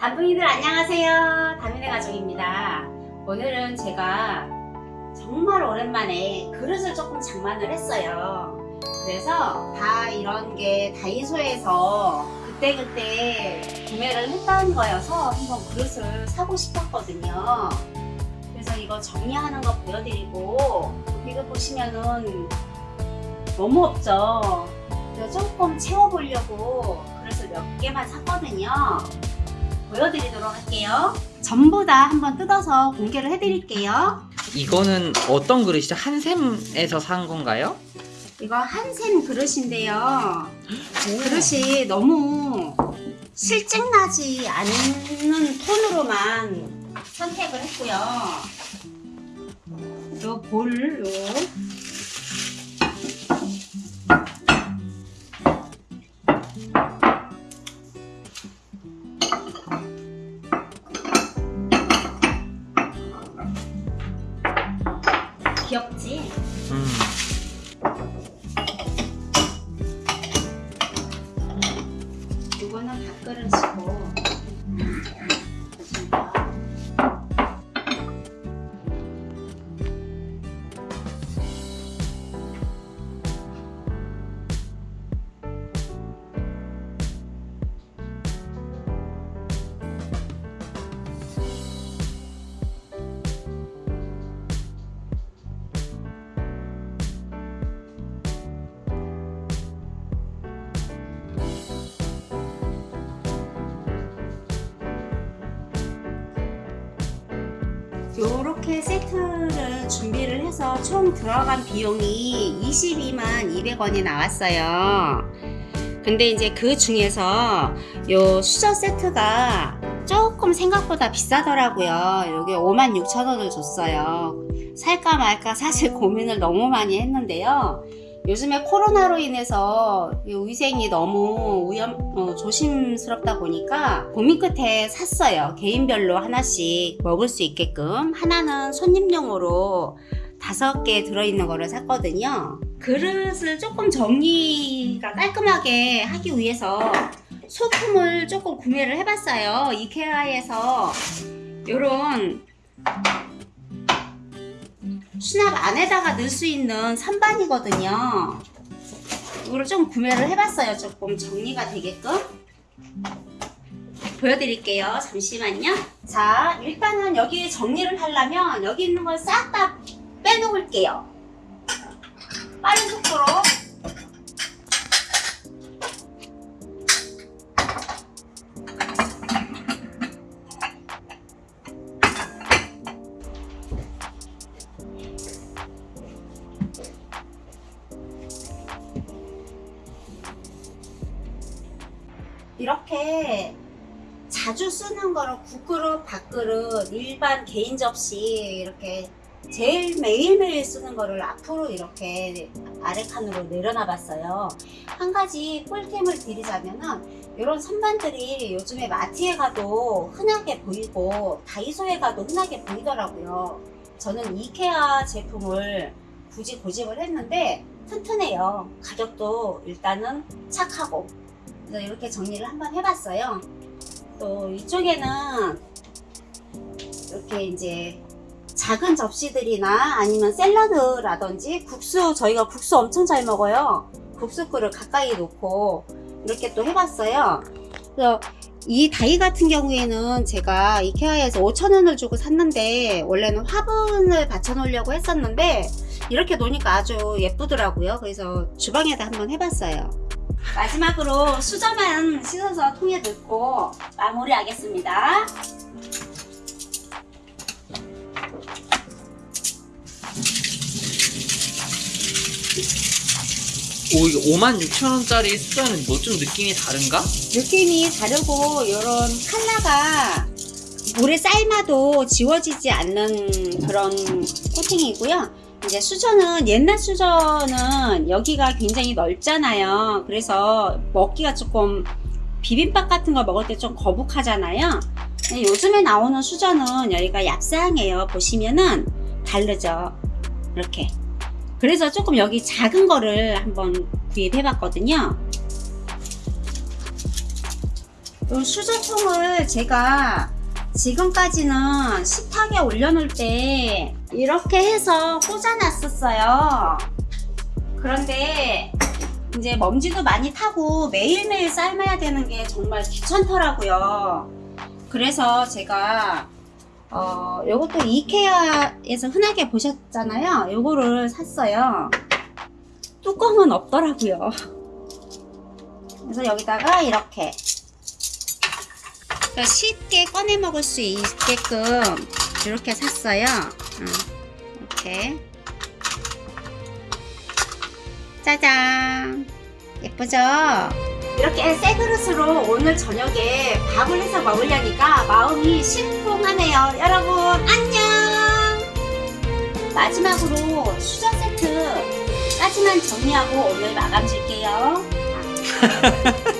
단풍이들 안녕하세요. 다민의 가족입니다. 오늘은 제가 정말 오랜만에 그릇을 조금 장만을 했어요. 그래서 다 이런 게 다이소에서 그때그때 구매를 했다는 거여서 한번 그릇을 사고 싶었거든요. 그래서 이거 정리하는 거 보여드리고 이거 보시면은 너무 없죠? 조금 채워보려고 그릇을 몇 개만 샀거든요 보여드리도록 할게요. 전부 다 한번 뜯어서 공개를 해드릴게요. 이거는 어떤 그릇이죠? 한샘에서 산 건가요? 이거 한샘 그릇인데요. 그릇이 너무 실증나지 않는 톤으로만 선택을 했고요. 요 볼, 요. 요렇게 세트를 준비를 해서 총 들어간 비용이 22만 200원이 나왔어요. 근데 이제 그 중에서 요 수저 세트가 조금 생각보다 비싸더라고요. 여기 5만 6천 원을 줬어요. 살까 말까 사실 고민을 너무 많이 했는데요. 요즘에 코로나로 인해서 이 위생이 너무 위험, 어, 조심스럽다 보니까 고민 끝에 샀어요. 개인별로 하나씩 먹을 수 있게끔. 하나는 손님용으로 다섯 개 들어있는 거를 샀거든요. 그릇을 조금 정리가 깔끔하게 하기 위해서 소품을 조금 구매를 해봤어요. 이케아에서 요런 수납 안에다가 넣을 수 있는 선반이거든요. 이거를 좀 구매를 해봤어요. 조금 정리가 되게끔. 보여드릴게요. 잠시만요. 자, 일단은 여기 정리를 하려면 여기 있는 걸 싹 다 빼놓을게요. 빠른 속도로. 이렇게 자주 쓰는 거를 국그릇, 밥그릇, 일반 개인 접시 이렇게 제일 매일매일 쓰는 거를 앞으로 이렇게 아래 칸으로 내려놔 봤어요. 한 가지 꿀템을 드리자면은 이런 선반들이 요즘에 마트에 가도 흔하게 보이고 다이소에 가도 흔하게 보이더라고요. 저는 이케아 제품을 굳이 고집을 했는데 튼튼해요. 가격도 일단은 착하고 그래서 이렇게 정리를 한번 해봤어요. 또 이쪽에는 이렇게 이제 작은 접시들이나 아니면 샐러드라든지 국수 저희가 국수 엄청 잘 먹어요. 국수 끓을 가까이 놓고 이렇게 또 해봤어요. 그래서 이 다이 같은 경우에는 제가 이케아에서 5천원을 주고 샀는데 원래는 화분을 받쳐 놓으려고 했었는데 이렇게 놓으니까 아주 예쁘더라고요. 그래서 주방에다 한번 해봤어요. 마지막으로 수저만 씻어서 통에 넣고 마무리하겠습니다. 오 이거 56,000원짜리 수저는 뭐 좀 느낌이 다른가? 느낌이 다르고 이런 컬러가 물에 삶아도 지워지지 않는 그런 코팅이고요. 이제 수저는 옛날 수저는 여기가 굉장히 넓잖아요. 그래서 먹기가 조금 비빔밥 같은 거 먹을 때 좀 거북하잖아요. 요즘에 나오는 수저는 여기가 얍상해요. 보시면은 다르죠. 이렇게. 그래서 조금 여기 작은 거를 한번 구입해 봤거든요. 이 수저통을 제가 지금까지는 식탁에 올려놓을 때 이렇게 해서 꽂아놨었어요. 그런데 이제 먼지도 많이 타고 매일매일 삶아야 되는 게 정말 귀찮더라고요. 그래서 제가 어 요것도 이케아에서 흔하게 보셨잖아요. 요거를 샀어요. 뚜껑은 없더라고요. 그래서 여기다가 이렇게 쉽게 꺼내 먹을 수 있게끔 이렇게 샀어요. 어, 이렇게 짜잔 예쁘죠? 이렇게 새 그릇으로 오늘 저녁에 밥을 해서 먹으려니까 마음이 심쿵하네요. 여러분 안녕. 마지막으로 수저 세트까지만 정리하고 오늘 마감 줄게요.